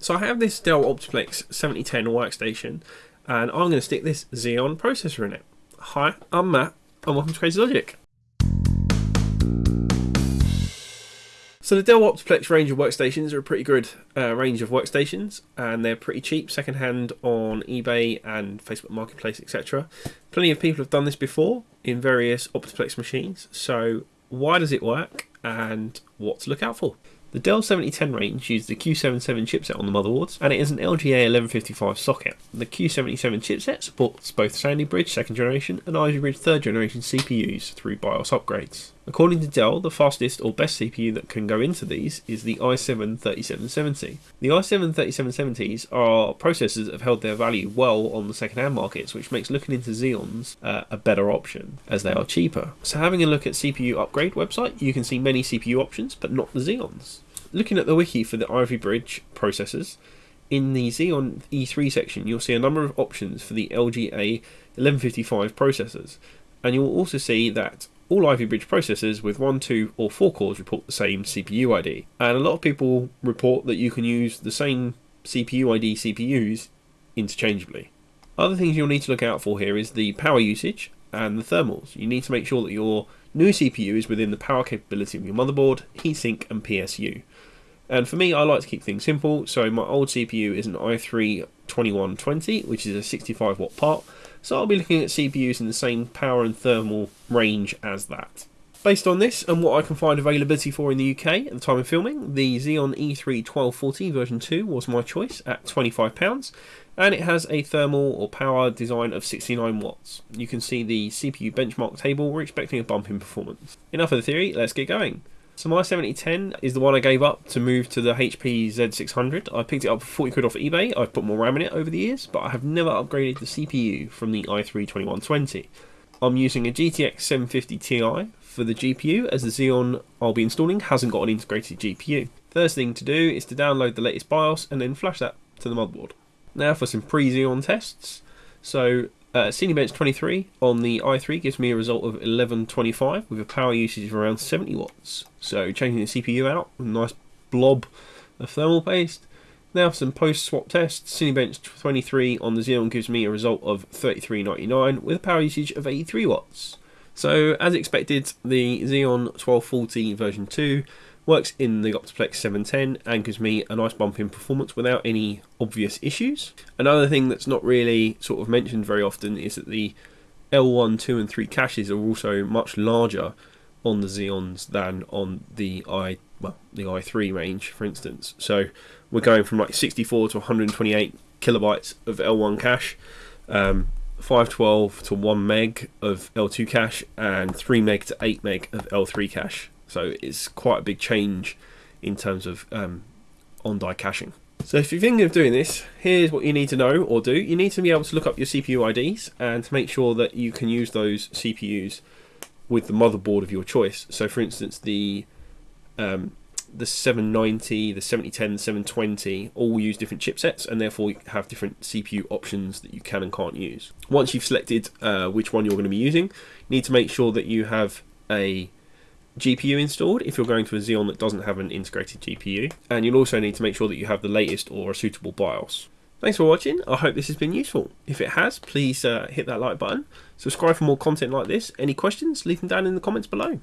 So I have this Dell Optiplex 7010 workstation and I'm going to stick this Xeon processor in it. Hi, I'm Matt and welcome to Crazy Logic. So the Dell Optiplex range of workstations are a pretty good uh, range of workstations and they're pretty cheap secondhand on eBay and Facebook Marketplace etc. Plenty of people have done this before in various Optiplex machines so why does it work and what to look out for? The Dell 7010 range uses the Q77 chipset on the motherboards, and it is an LGA 1155 socket. The Q77 chipset supports both Sandy Bridge 2nd generation and Ivy Bridge 3rd generation CPUs through BIOS upgrades. According to Dell, the fastest or best CPU that can go into these is the i7 3770. The i7 3770s are processors that have held their value well on the second-hand markets, which makes looking into Xeons uh, a better option, as they are cheaper. So having a look at CPU upgrade website, you can see many CPU options, but not the Xeons. Looking at the wiki for the Ivy Bridge processors, in the Xeon E3 section, you'll see a number of options for the LGA 1155 processors, and you'll also see that all Ivy Bridge processors with 1, 2 or 4 cores report the same CPU ID, and a lot of people report that you can use the same CPU ID CPUs interchangeably. Other things you'll need to look out for here is the power usage and the thermals. You need to make sure that your new CPU is within the power capability of your motherboard, heatsink and PSU. And for me, I like to keep things simple, so my old CPU is an i3 2120, which is a 65 watt part, so I'll be looking at CPUs in the same power and thermal range as that. Based on this and what I can find availability for in the UK at the time of filming, the Xeon E3 1240 version 2 was my choice at £25 and it has a thermal or power design of 69 watts. You can see the CPU benchmark table, we're expecting a bump in performance. Enough of the theory, let's get going. So my 7010 is the one I gave up to move to the HP Z600. I picked it up for 40 quid off eBay. I've put more RAM in it over the years, but I have never upgraded the CPU from the i3 2120. I'm using a GTX 750 Ti for the GPU as the Xeon I'll be installing hasn't got an integrated GPU. First thing to do is to download the latest BIOS and then flash that to the motherboard. Now for some pre-Xeon tests. So uh, Cinebench 23 on the i3 gives me a result of 1125 with a power usage of around 70 watts. So changing the CPU out a nice blob of thermal paste. Now for some post-swap tests, Cinebench 23 on the Xeon gives me a result of 3399 with a power usage of 83 watts. So as expected, the Xeon 1240 version 2 Works in the Optiplex 710 and gives me a nice bump in performance without any obvious issues. Another thing that's not really sort of mentioned very often is that the L1, 2 and 3 caches are also much larger on the Xeons than on the i well the i3 range for instance. So we're going from like 64 to 128 kilobytes of L1 cache. Um, 512 to 1 meg of L2 cache and 3 meg to 8 meg of L3 cache. So it's quite a big change in terms of um, on die caching. So if you're thinking of doing this, here's what you need to know or do. You need to be able to look up your CPU IDs and to make sure that you can use those CPUs with the motherboard of your choice. So for instance, the um, the 790, the 7010, the 720 all use different chipsets and therefore you have different CPU options that you can and can't use. Once you've selected uh, which one you're going to be using, you need to make sure that you have a GPU installed if you're going to a Xeon that doesn't have an integrated GPU. And you'll also need to make sure that you have the latest or a suitable BIOS. Thanks for watching. I hope this has been useful. If it has, please uh, hit that like button. Subscribe for more content like this. Any questions, leave them down in the comments below.